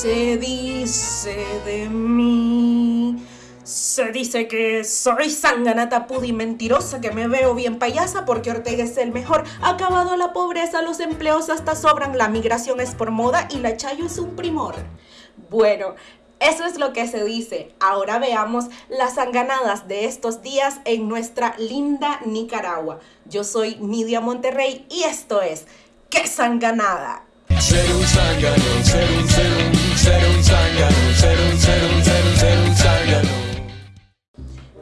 se dice de mí? Se dice que soy sanganata pudi mentirosa, que me veo bien payasa porque Ortega es el mejor. Acabado la pobreza, los empleos hasta sobran, la migración es por moda y la chayo es un primor. Bueno, eso es lo que se dice. Ahora veamos las sanganadas de estos días en nuestra linda Nicaragua. Yo soy Nidia Monterrey y esto es ¡Qué sanganada!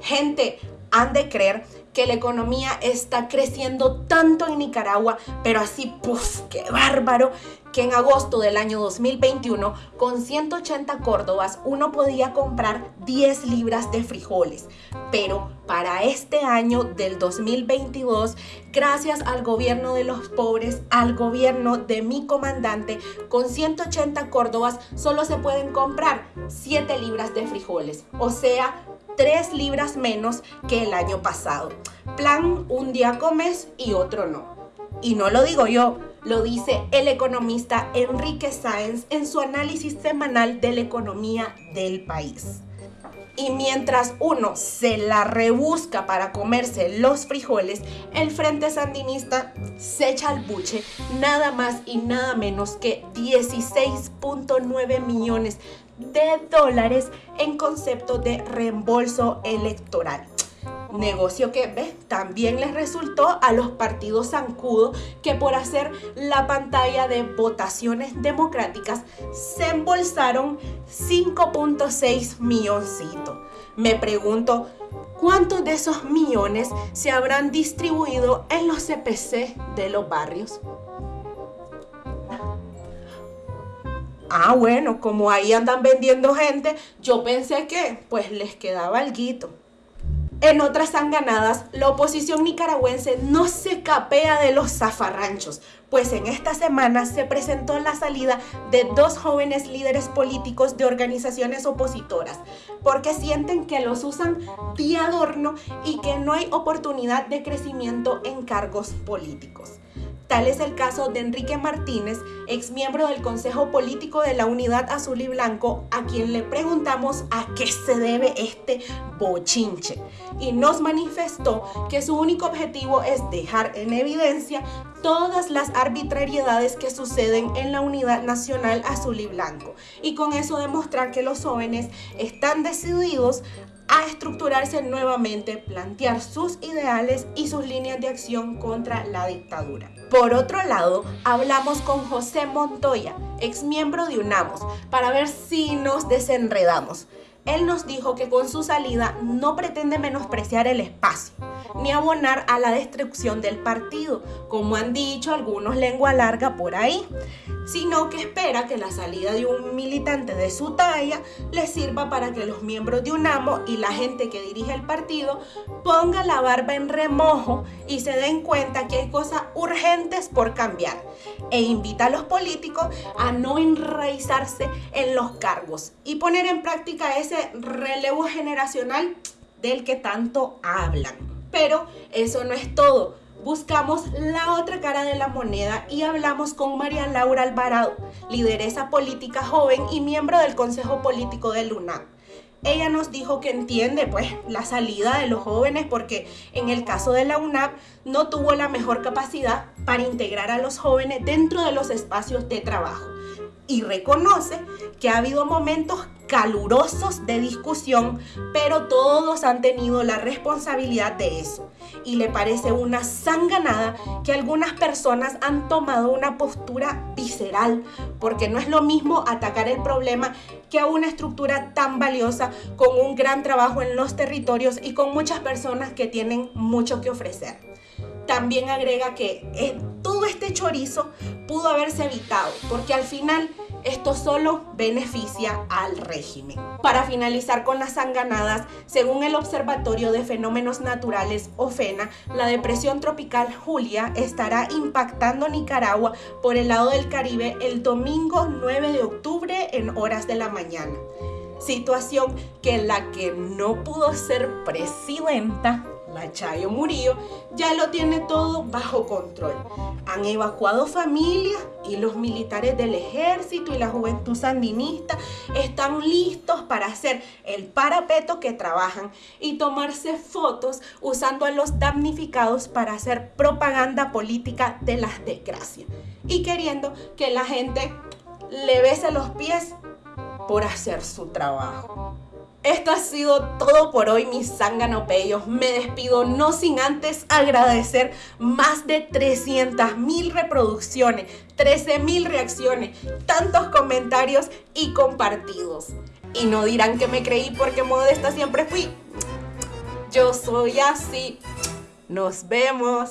Gente, han de creer que la economía está creciendo tanto en Nicaragua, pero así, puff, qué bárbaro, que en agosto del año 2021, con 180 córdobas, uno podía comprar 10 libras de frijoles. Pero para este año del 2022, gracias al gobierno de los pobres, al gobierno de mi comandante, con 180 córdobas solo se pueden comprar 7 libras de frijoles. O sea, 3 libras menos que el año pasado. Plan, un día comes y otro no. Y no lo digo yo, lo dice el economista Enrique Sáenz en su análisis semanal de la economía del país. Y mientras uno se la rebusca para comerse los frijoles, el Frente Sandinista se echa al buche nada más y nada menos que 16.9 millones de dólares en concepto de reembolso electoral. Negocio que ¿ves? también les resultó a los partidos zancudos que por hacer la pantalla de votaciones democráticas se embolsaron 5.6 milloncitos. Me pregunto, ¿cuántos de esos millones se habrán distribuido en los CPC de los barrios? Ah, bueno, como ahí andan vendiendo gente, yo pensé que pues les quedaba algo. En otras sanganadas, la oposición nicaragüense no se capea de los zafarranchos, pues en esta semana se presentó la salida de dos jóvenes líderes políticos de organizaciones opositoras, porque sienten que los usan de adorno y que no hay oportunidad de crecimiento en cargos políticos. Tal es el caso de Enrique Martínez, ex miembro del Consejo Político de la Unidad Azul y Blanco, a quien le preguntamos a qué se debe este bochinche. Y nos manifestó que su único objetivo es dejar en evidencia todas las arbitrariedades que suceden en la Unidad Nacional Azul y Blanco. Y con eso demostrar que los jóvenes están decididos a estructurarse nuevamente, plantear sus ideales y sus líneas de acción contra la dictadura. Por otro lado, hablamos con José Montoya, ex miembro de UNAMOS, para ver si nos desenredamos. Él nos dijo que con su salida no pretende menospreciar el espacio, ni abonar a la destrucción del partido, como han dicho algunos lengua larga por ahí, sino que espera que la salida de un militante de su talla le sirva para que los miembros de UNAMO y la gente que dirige el partido ponga la barba en remojo y se den cuenta que hay cosas urgentes por cambiar e invita a los políticos a no enraizarse en los cargos y poner en práctica ese relevo generacional del que tanto hablan. Pero eso no es todo. Buscamos la otra cara de la moneda y hablamos con María Laura Alvarado, lideresa política joven y miembro del Consejo Político de Luna ella nos dijo que entiende pues la salida de los jóvenes porque en el caso de la UNAP no tuvo la mejor capacidad para integrar a los jóvenes dentro de los espacios de trabajo y reconoce que ha habido momentos calurosos de discusión, pero todos han tenido la responsabilidad de eso. Y le parece una sanganada que algunas personas han tomado una postura visceral, porque no es lo mismo atacar el problema que a una estructura tan valiosa con un gran trabajo en los territorios y con muchas personas que tienen mucho que ofrecer. También agrega que eh, todo este chorizo pudo haberse evitado, porque al final esto solo beneficia al régimen. Para finalizar con las sanganadas, según el Observatorio de Fenómenos Naturales OFENA, la depresión tropical Julia estará impactando Nicaragua por el lado del Caribe el domingo 9 de octubre en horas de la mañana. Situación que la que no pudo ser presidenta la Chayo Murillo, ya lo tiene todo bajo control. Han evacuado familias y los militares del ejército y la juventud sandinista están listos para hacer el parapeto que trabajan y tomarse fotos usando a los damnificados para hacer propaganda política de las desgracias y queriendo que la gente le bese los pies por hacer su trabajo. Esto ha sido todo por hoy, mis sanganopellos. Me despido no sin antes agradecer más de 300 mil reproducciones, 13 mil reacciones, tantos comentarios y compartidos. Y no dirán que me creí porque modesta siempre fui. Yo soy así. Nos vemos.